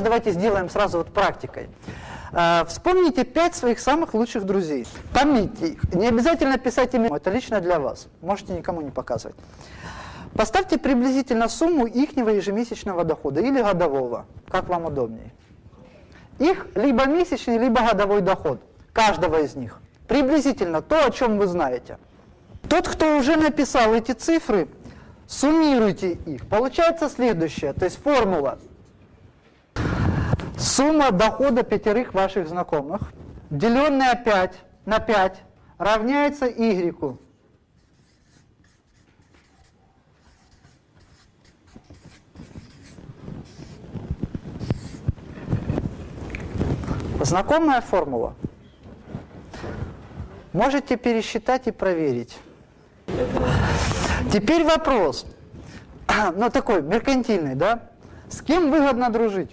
Давайте сделаем сразу вот практикой. Э, Вспомните пять своих самых лучших друзей. Помните их. Не обязательно писать имя, это лично для вас. Можете никому не показывать. Поставьте приблизительно сумму ихнего ежемесячного дохода или годового, как вам удобнее. Их либо месячный, либо годовой доход, каждого из них. Приблизительно то, о чем вы знаете. Тот, кто уже написал эти цифры, суммируйте их. Получается следующее, то есть формула. Сумма дохода пятерых ваших знакомых, деленная 5 на 5, равняется y. Знакомая формула. Можете пересчитать и проверить. Теперь вопрос, ну такой меркантильный, да? С кем выгодно дружить?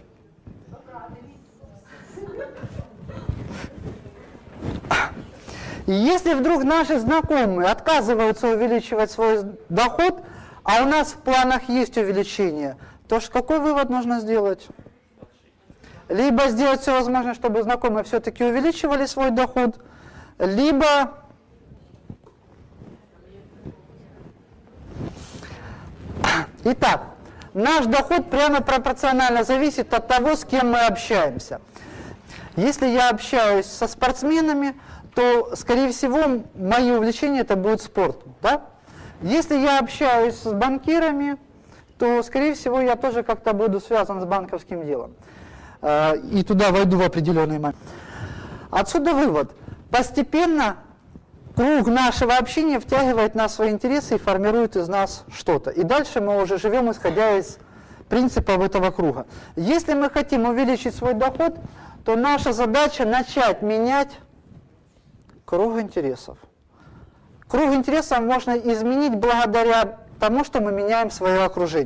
И если вдруг наши знакомые отказываются увеличивать свой доход, а у нас в планах есть увеличение, то какой вывод нужно сделать? Либо сделать все возможное, чтобы знакомые все-таки увеличивали свой доход, либо Итак, наш доход прямо пропорционально зависит от того, с кем мы общаемся. Если я общаюсь со спортсменами, то, скорее всего, мои увлечения это будет спорт. Да? Если я общаюсь с банкирами, то, скорее всего, я тоже как-то буду связан с банковским делом. Э, и туда войду в определенный момент. Отсюда вывод. Постепенно круг нашего общения втягивает нас в свои интересы и формирует из нас что-то. И дальше мы уже живем, исходя из принципов этого круга. Если мы хотим увеличить свой доход, то наша задача начать менять круг интересов. Круг интересов можно изменить благодаря тому, что мы меняем свое окружение.